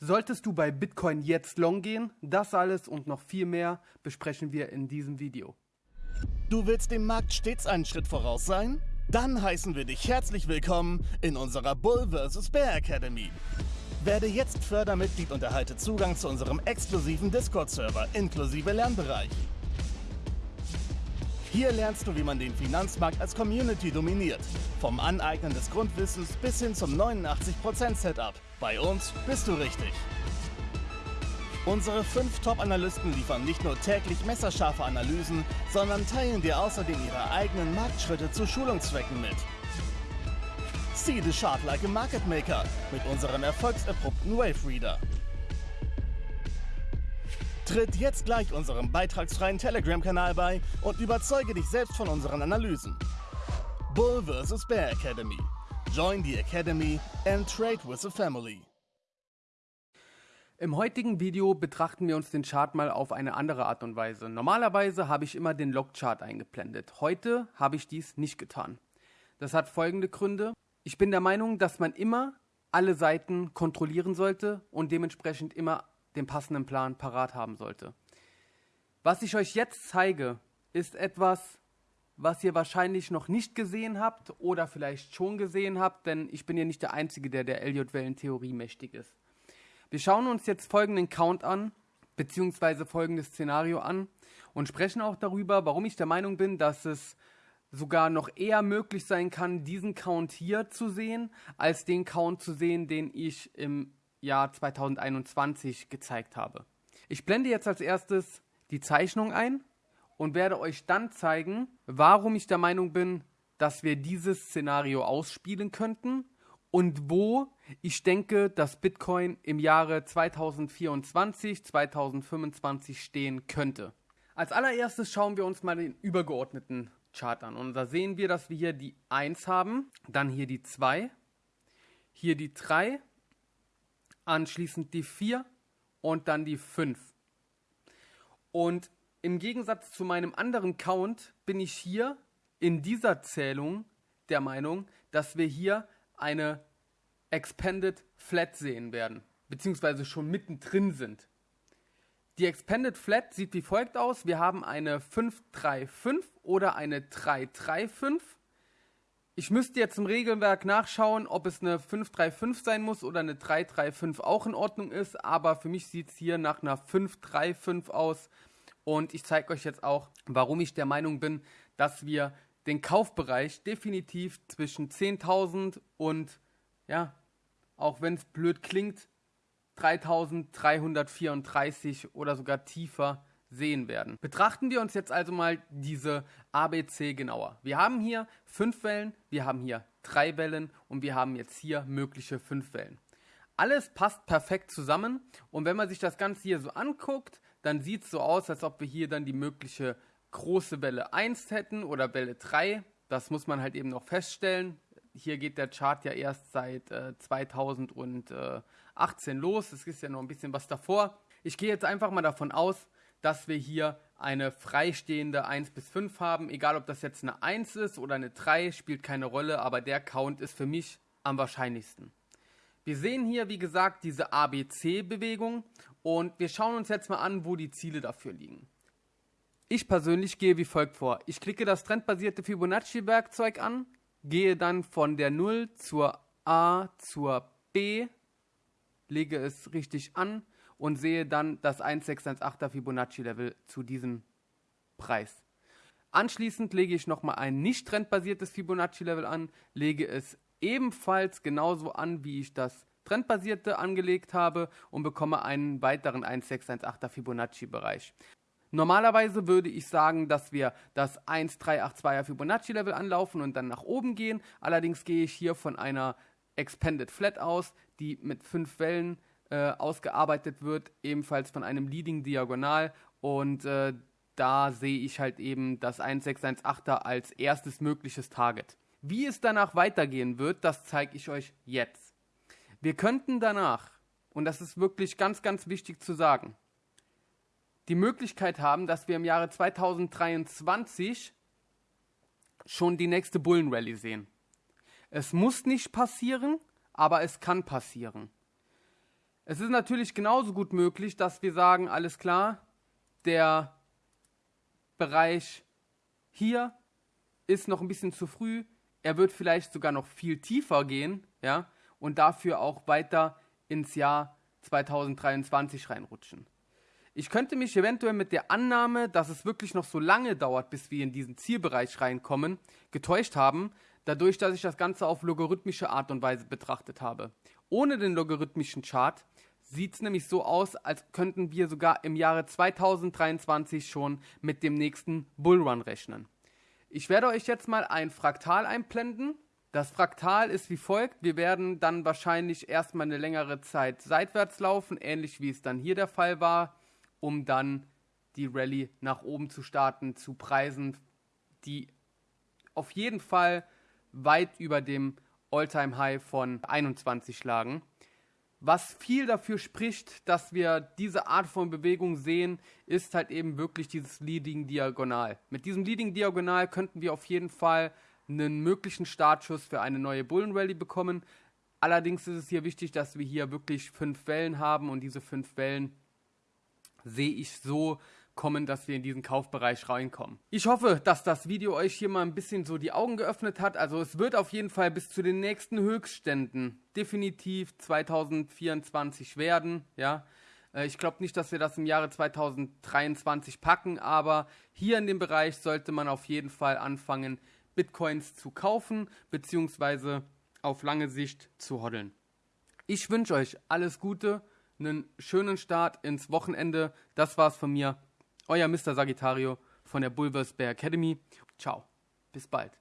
Solltest du bei Bitcoin jetzt long gehen? Das alles und noch viel mehr besprechen wir in diesem Video. Du willst dem Markt stets einen Schritt voraus sein? Dann heißen wir dich herzlich willkommen in unserer Bull vs. Bear Academy. Werde jetzt Fördermitglied und erhalte Zugang zu unserem exklusiven Discord-Server inklusive Lernbereich. Hier lernst du, wie man den Finanzmarkt als Community dominiert. Vom Aneignen des Grundwissens bis hin zum 89% Setup. Bei uns bist du richtig. Unsere fünf Top-Analysten liefern nicht nur täglich messerscharfe Analysen, sondern teilen dir außerdem ihre eigenen Marktschritte zu Schulungszwecken mit. See the chart like a market maker mit unserem erfolgserprobten Wave Reader. Tritt jetzt gleich unserem beitragsfreien Telegram-Kanal bei und überzeuge dich selbst von unseren Analysen. Bull vs. Bear Academy. Join the Academy and trade with the family. Im heutigen Video betrachten wir uns den Chart mal auf eine andere Art und Weise. Normalerweise habe ich immer den Log-Chart eingeblendet. Heute habe ich dies nicht getan. Das hat folgende Gründe. Ich bin der Meinung, dass man immer alle Seiten kontrollieren sollte und dementsprechend immer den passenden Plan parat haben sollte. Was ich euch jetzt zeige, ist etwas, was ihr wahrscheinlich noch nicht gesehen habt oder vielleicht schon gesehen habt, denn ich bin ja nicht der Einzige, der der Elliott-Wellen-Theorie mächtig ist. Wir schauen uns jetzt folgenden Count an, beziehungsweise folgendes Szenario an und sprechen auch darüber, warum ich der Meinung bin, dass es sogar noch eher möglich sein kann, diesen Count hier zu sehen, als den Count zu sehen, den ich im Jahr 2021 gezeigt habe. Ich blende jetzt als erstes die Zeichnung ein und werde euch dann zeigen, warum ich der Meinung bin, dass wir dieses Szenario ausspielen könnten und wo ich denke, dass Bitcoin im Jahre 2024, 2025 stehen könnte. Als allererstes schauen wir uns mal den übergeordneten Chart an und da sehen wir, dass wir hier die 1 haben, dann hier die 2, hier die 3 anschließend die 4 und dann die 5. Und im Gegensatz zu meinem anderen Count bin ich hier in dieser Zählung der Meinung, dass wir hier eine Expanded Flat sehen werden, beziehungsweise schon mittendrin sind. Die Expanded Flat sieht wie folgt aus. Wir haben eine 535 oder eine 335 ich müsste jetzt im Regelwerk nachschauen, ob es eine 535 sein muss oder eine 335 auch in Ordnung ist, aber für mich sieht es hier nach einer 535 aus. Und ich zeige euch jetzt auch, warum ich der Meinung bin, dass wir den Kaufbereich definitiv zwischen 10.000 und, ja, auch wenn es blöd klingt, 3.334 oder sogar tiefer sehen werden. Betrachten wir uns jetzt also mal diese ABC genauer. Wir haben hier fünf Wellen, wir haben hier drei Wellen und wir haben jetzt hier mögliche fünf Wellen. Alles passt perfekt zusammen und wenn man sich das Ganze hier so anguckt, dann sieht es so aus, als ob wir hier dann die mögliche große Welle 1 hätten oder Welle 3. Das muss man halt eben noch feststellen. Hier geht der Chart ja erst seit äh, 2018 los. Es ist ja noch ein bisschen was davor. Ich gehe jetzt einfach mal davon aus, dass wir hier eine freistehende 1 bis 5 haben. Egal ob das jetzt eine 1 ist oder eine 3, spielt keine Rolle, aber der Count ist für mich am wahrscheinlichsten. Wir sehen hier, wie gesagt, diese ABC-Bewegung und wir schauen uns jetzt mal an, wo die Ziele dafür liegen. Ich persönlich gehe wie folgt vor. Ich klicke das trendbasierte Fibonacci-Werkzeug an, gehe dann von der 0 zur A zur B, lege es richtig an, und sehe dann das 1618er Fibonacci-Level zu diesem Preis. Anschließend lege ich nochmal ein nicht trendbasiertes Fibonacci-Level an, lege es ebenfalls genauso an, wie ich das trendbasierte angelegt habe und bekomme einen weiteren 1618er Fibonacci-Bereich. Normalerweise würde ich sagen, dass wir das 1382er Fibonacci-Level anlaufen und dann nach oben gehen. Allerdings gehe ich hier von einer Expanded Flat aus, die mit fünf Wellen äh, ausgearbeitet wird, ebenfalls von einem Leading Diagonal und äh, da sehe ich halt eben das 1618er als erstes mögliches Target. Wie es danach weitergehen wird, das zeige ich euch jetzt. Wir könnten danach, und das ist wirklich ganz, ganz wichtig zu sagen, die Möglichkeit haben, dass wir im Jahre 2023 schon die nächste Bullenrally sehen. Es muss nicht passieren, aber es kann passieren. Es ist natürlich genauso gut möglich, dass wir sagen, alles klar, der Bereich hier ist noch ein bisschen zu früh. Er wird vielleicht sogar noch viel tiefer gehen, ja, und dafür auch weiter ins Jahr 2023 reinrutschen. Ich könnte mich eventuell mit der Annahme, dass es wirklich noch so lange dauert, bis wir in diesen Zielbereich reinkommen, getäuscht haben, dadurch, dass ich das Ganze auf logarithmische Art und Weise betrachtet habe. Ohne den logarithmischen Chart sieht es nämlich so aus, als könnten wir sogar im Jahre 2023 schon mit dem nächsten Bullrun rechnen. Ich werde euch jetzt mal ein Fraktal einblenden. Das Fraktal ist wie folgt. Wir werden dann wahrscheinlich erstmal eine längere Zeit seitwärts laufen, ähnlich wie es dann hier der Fall war um dann die Rallye nach oben zu starten, zu Preisen, die auf jeden Fall weit über dem All-Time-High von 21 lagen. Was viel dafür spricht, dass wir diese Art von Bewegung sehen, ist halt eben wirklich dieses Leading Diagonal. Mit diesem Leading Diagonal könnten wir auf jeden Fall einen möglichen Startschuss für eine neue Bullen Rally bekommen. Allerdings ist es hier wichtig, dass wir hier wirklich fünf Wellen haben und diese fünf Wellen sehe ich so kommen, dass wir in diesen Kaufbereich reinkommen. Ich hoffe, dass das Video euch hier mal ein bisschen so die Augen geöffnet hat. Also es wird auf jeden Fall bis zu den nächsten Höchstständen definitiv 2024 werden, ja. Äh, ich glaube nicht, dass wir das im Jahre 2023 packen, aber hier in dem Bereich sollte man auf jeden Fall anfangen, Bitcoins zu kaufen, beziehungsweise auf lange Sicht zu hoddeln. Ich wünsche euch alles Gute einen schönen Start ins Wochenende. Das war's von mir. Euer Mr. Sagittario von der Bulversberg Academy. Ciao. Bis bald.